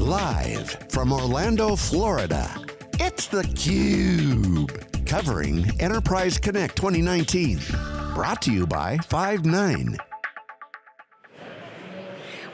Live from Orlando, Florida, it's theCUBE. Covering Enterprise Connect 2019. Brought to you by Five9.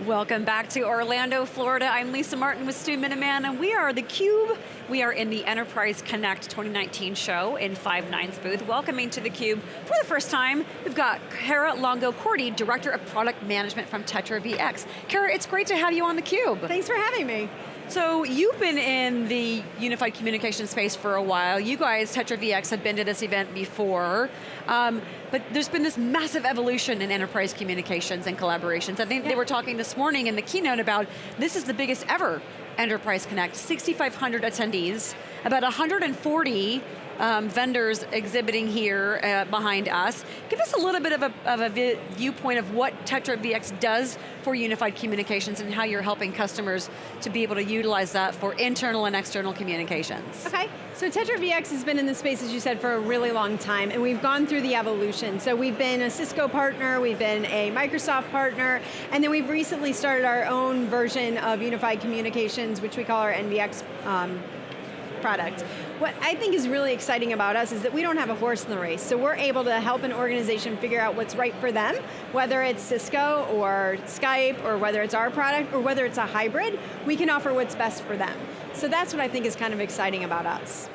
Welcome back to Orlando, Florida. I'm Lisa Martin with Stu Miniman, and we are theCUBE. We are in the Enterprise Connect 2019 show in Five9's booth. Welcoming to theCUBE for the first time, we've got Kara Longo-Corti, Director of Product Management from Tetra VX. Kara, it's great to have you on theCUBE. Thanks for having me. So you've been in the unified communication space for a while. You guys, Tetra VX, have been to this event before. Um, but there's been this massive evolution in enterprise communications and collaborations. I think yeah. they were talking this morning in the keynote about this is the biggest ever Enterprise Connect, 6,500 attendees, about 140 um, vendors exhibiting here uh, behind us. Give us a little bit of a, of a viewpoint of what Tetra VX does for unified communications and how you're helping customers to be able to utilize that for internal and external communications. Okay, so Tetra VX has been in the space, as you said, for a really long time, and we've gone through the evolution. So we've been a Cisco partner, we've been a Microsoft partner, and then we've recently started our own version of unified communications, which we call our NVX um, product. What I think is really exciting about us is that we don't have a horse in the race, so we're able to help an organization figure out what's right for them, whether it's Cisco or Skype, or whether it's our product, or whether it's a hybrid, we can offer what's best for them. So that's what I think is kind of exciting about us.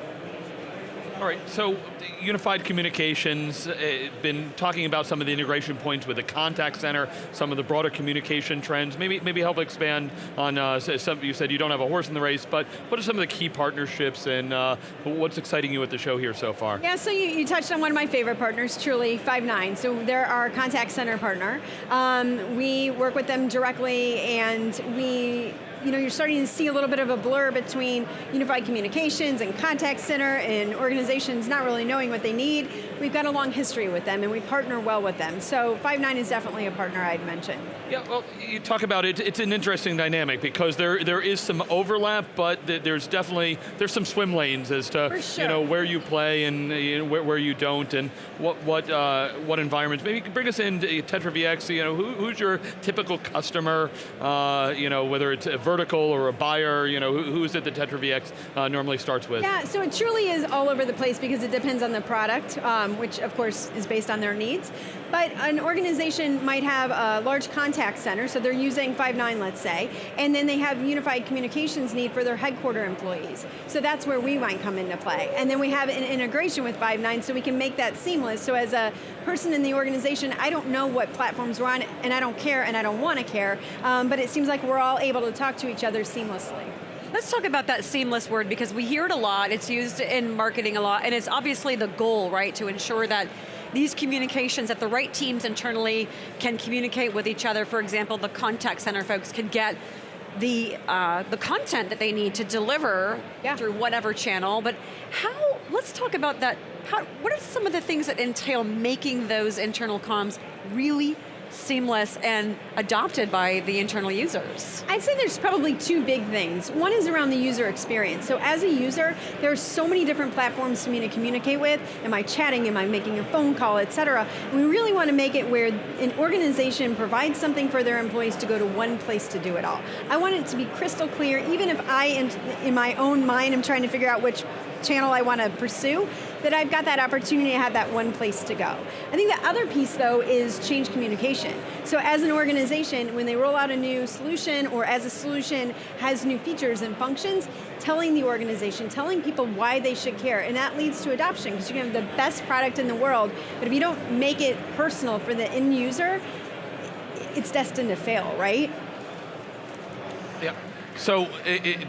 All right, so unified communications, uh, been talking about some of the integration points with the contact center, some of the broader communication trends. Maybe maybe help expand on, uh, some, you said you don't have a horse in the race, but what are some of the key partnerships and uh, what's exciting you at the show here so far? Yeah, so you, you, touched on one of my favorite partners, truly, Five9. So they're our contact center partner. Um, we work with them directly and we you know, you're starting to see a little bit of a blur between unified communications and contact center and organizations not really knowing what they need. We've got a long history with them and we partner well with them. So Five9 is definitely a partner I'd mention. Yeah, well, you talk about it, it's an interesting dynamic because there there is some overlap, but there's definitely, there's some swim lanes as to sure. you know, where you play and you know, where, where you don't and what what uh, what environments. Maybe bring us into Tetra VX, you know, who, who's your typical customer, uh, you know, whether it's a vertical or a buyer, you know, who, who's it that Tetra VX uh, normally starts with? Yeah, so it truly is all over the place because it depends on the product, um, which of course is based on their needs. But an organization might have a large contact center, so they're using Five9, let's say, and then they have unified communications need for their headquarter employees. So that's where we might come into play. And then we have an integration with Five9 so we can make that seamless. So as a person in the organization, I don't know what platforms we're on, and I don't care, and I don't want to care, um, but it seems like we're all able to talk to each other seamlessly. Let's talk about that seamless word because we hear it a lot, it's used in marketing a lot, and it's obviously the goal, right, to ensure that these communications, that the right teams internally can communicate with each other. For example, the contact center folks can get the, uh, the content that they need to deliver yeah. through whatever channel, but how, let's talk about that, how, what are some of the things that entail making those internal comms really seamless and adopted by the internal users? I'd say there's probably two big things. One is around the user experience. So as a user, there are so many different platforms for me to communicate with. Am I chatting, am I making a phone call, et cetera. We really want to make it where an organization provides something for their employees to go to one place to do it all. I want it to be crystal clear, even if I, in my own mind, am trying to figure out which channel I want to pursue, that I've got that opportunity to have that one place to go. I think the other piece though is change communication. So as an organization, when they roll out a new solution or as a solution has new features and functions, telling the organization, telling people why they should care, and that leads to adoption because you can have the best product in the world, but if you don't make it personal for the end user, it's destined to fail, right? Yeah. So it, it,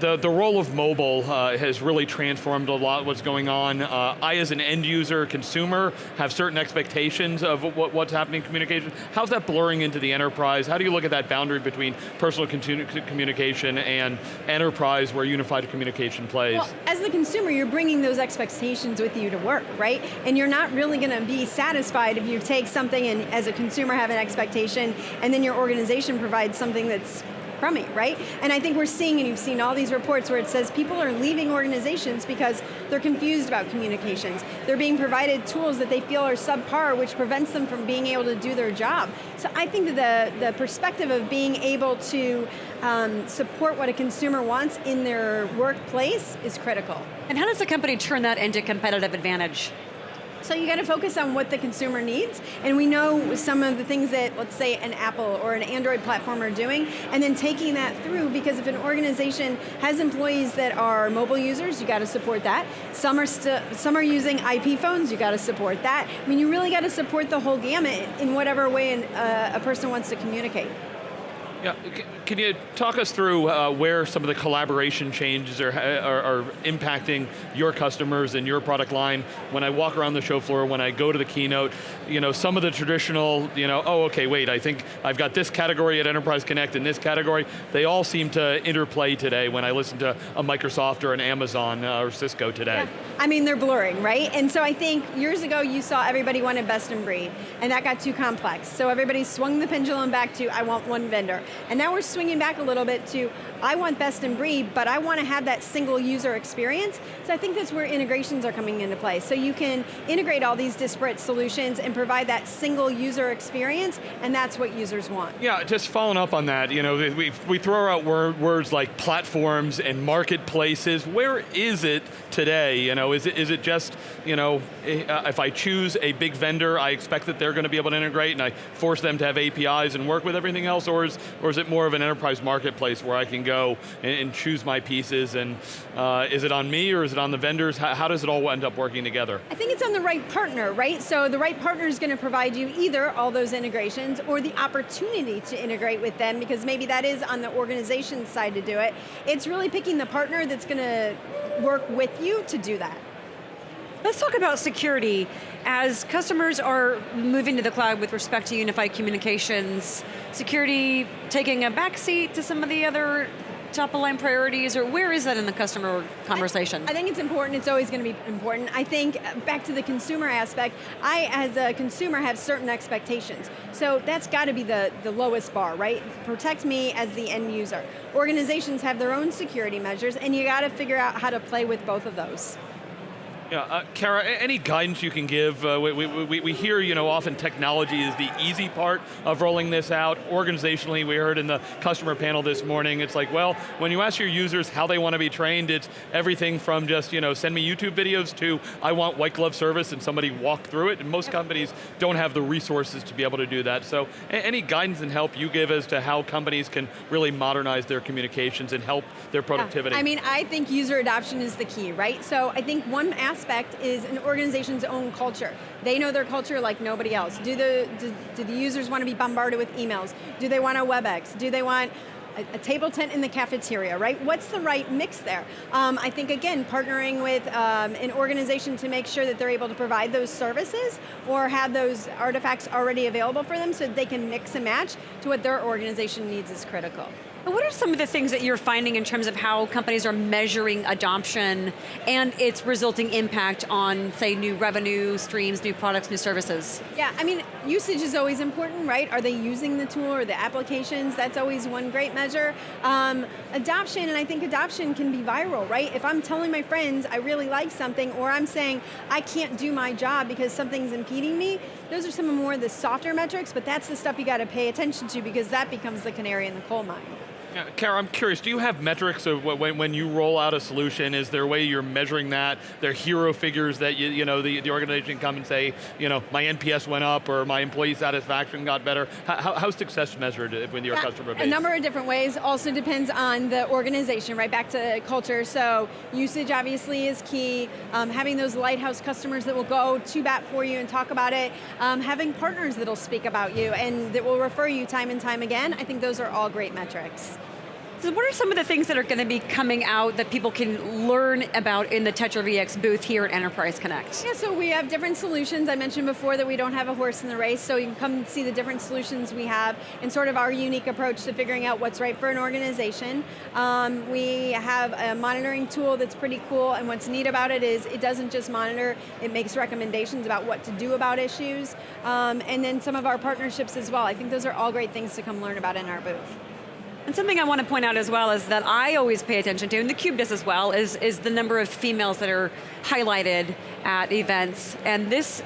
the, the role of mobile uh, has really transformed a lot what's going on. Uh, I, as an end user, consumer, have certain expectations of what, what's happening in communication. How's that blurring into the enterprise? How do you look at that boundary between personal communication and enterprise where unified communication plays? Well, as the consumer, you're bringing those expectations with you to work, right? And you're not really going to be satisfied if you take something and as a consumer have an expectation and then your organization provides something that's crummy, right? And I think we're seeing, and you've seen all these reports where it says people are leaving organizations because they're confused about communications. They're being provided tools that they feel are subpar, which prevents them from being able to do their job. So I think that the, the perspective of being able to um, support what a consumer wants in their workplace is critical. And how does the company turn that into competitive advantage? So you got to focus on what the consumer needs, and we know some of the things that, let's say, an Apple or an Android platform are doing, and then taking that through, because if an organization has employees that are mobile users, you got to support that. Some are, some are using IP phones, you got to support that. I mean, you really got to support the whole gamut in whatever way an, uh, a person wants to communicate. Yeah, can you talk us through uh, where some of the collaboration changes are, are, are, impacting your customers and your product line? When I walk around the show floor, when I go to the keynote, you know, some of the traditional, you know, oh, okay, wait, I think I've got this category at Enterprise Connect and this category, they all seem to interplay today when I listen to a Microsoft or an Amazon uh, or Cisco today. Yeah. I mean, they're blurring, right? And so I think years ago you saw everybody wanted best in breed, and that got too complex. So everybody swung the pendulum back to, I want one vendor. And now we're swinging back a little bit to, I want best in breed, but I want to have that single user experience. So I think that's where integrations are coming into play. So you can integrate all these disparate solutions and provide that single user experience, and that's what users want. Yeah, just following up on that, you know, we, we throw out word, words like platforms and marketplaces. Where is it today? You know, is it, is it just, you know, uh, if I choose a big vendor, I expect that they're going to be able to integrate and I force them to have APIs and work with everything else, or is, or is it more of an enterprise marketplace where I can go and, and choose my pieces and uh, is it on me or is it on the vendors? How, how, does it all end up working together? I think it's on the right partner, right? So the right partner is going to provide you either all those integrations or the opportunity to integrate with them because maybe that is on the organization side to do it. It's really picking the partner that's going to work with you to do that. Let's talk about security. As customers are moving to the cloud with respect to unified communications, security taking a backseat to some of the other top of line priorities, or where is that in the customer conversation? I, I think it's important, it's always going to be important. I think, uh, back to the consumer aspect, I, as a consumer, have certain expectations. So that's got to be the, the lowest bar, right? Protect me as the end user. Organizations have their own security measures, and you got to figure out how to play with both of those. Yeah, uh, Kara, any guidance you can give? Uh, we, we, we, hear, you know, often technology is the easy part of rolling this out. Organizationally, we heard in the customer panel this morning, it's like, well, when you ask your users how they want to be trained, it's everything from just, you know, send me YouTube videos to I want white glove service and somebody walk through it, and most companies don't have the resources to be able to do that. So any guidance and help you give as to how companies can really modernize their communications and help their productivity? Yeah. I mean, I think user adoption is the key, right? So I think one aspect is an organization's own culture. They know their culture like nobody else. Do the, do, do the users want to be bombarded with emails? Do they want a WebEx? Do they want a, a, table tent in the cafeteria, right? What's the right mix there? Um, I think, again, partnering with um, an organization to make sure that they're able to provide those services or have those artifacts already available for them so they can mix and match to what their organization needs is critical. What are some of the things that you're finding in terms of how companies are measuring adoption and its resulting impact on, say, new revenue streams, new products, new services? Yeah, I mean, usage is always important, right? Are they using the tool or the applications? That's always one great measure. Um, adoption, and I think adoption can be viral, right? If I'm telling my friends I really like something, or I'm saying I can't do my job because something's impeding me, those are some of more of the softer metrics, but that's the stuff you got to pay attention to because that becomes the canary in the coal mine. Kara, I'm curious, do you have metrics of when, when you roll out a solution, is there a way you're measuring that? There are hero figures that you, you know, the, the organization come and say, you know, my NPS went up or my employee satisfaction got better. How, how's success measured with your yeah, customer base? A number of different ways, also depends on the organization, right back to culture. So usage obviously is key. Um, having those lighthouse customers that will go to bat for you and talk about it. Um, having partners that'll speak about you and that will refer you time and time again. I think those are all great metrics. So what are some of the things that are going to be coming out that people can learn about in the Tetra VX booth here at Enterprise Connect? Yeah, so we have different solutions. I mentioned before that we don't have a horse in the race, so you can come see the different solutions we have and sort of our unique approach to figuring out what's right for an organization. Um, we have a monitoring tool that's pretty cool, and what's neat about it is it doesn't just monitor, it makes recommendations about what to do about issues, um, and then some of our partnerships as well. I think those are all great things to come learn about in our booth. And something I want to point out as well is that I always pay attention to, and theCUBE does as well, is, is the number of females that are highlighted at events. And this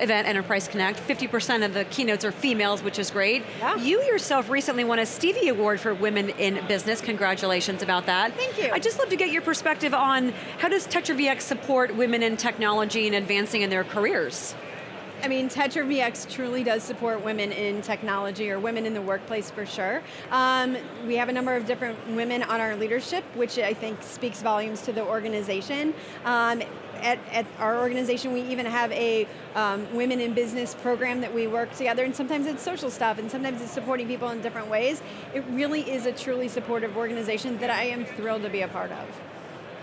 event, Enterprise Connect, 50% of the keynotes are females, which is great. Yeah. You yourself recently won a Stevie Award for Women in Business. Congratulations about that. Thank you. I'd just love to get your perspective on how does Tetra VX support women in technology and advancing in their careers? I mean, Tetra VX truly does support women in technology or women in the workplace for sure. Um, we have a number of different women on our leadership, which I think speaks volumes to the organization. Um, at, at, our organization, we even have a um, women in business program that we work together, and sometimes it's social stuff, and sometimes it's supporting people in different ways. It really is a truly supportive organization that I am thrilled to be a part of.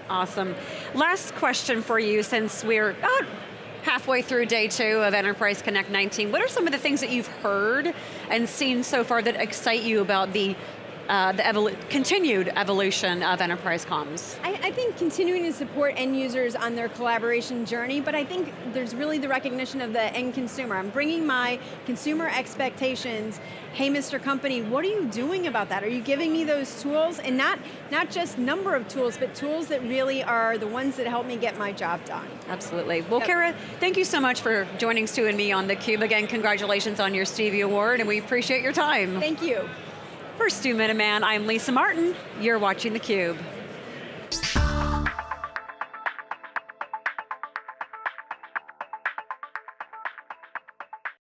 Awesome. Last question for you, since we're oh, halfway through day two of Enterprise Connect 19. What are some of the things that you've heard and seen so far that excite you about the uh, the evolu continued evolution of enterprise comms? I, I, think continuing to support end users on their collaboration journey, but I think there's really the recognition of the end consumer. I'm bringing my consumer expectations, hey Mr. Company, what are you doing about that? Are you giving me those tools? And not, not just number of tools, but tools that really are the ones that help me get my job done. Absolutely. Well, yep. Kara, thank you so much for joining Stu and me on theCUBE. Again, congratulations on your Stevie Award, and we appreciate your time. Thank you. For Stu Miniman, I'm Lisa Martin. You're watching theCUBE.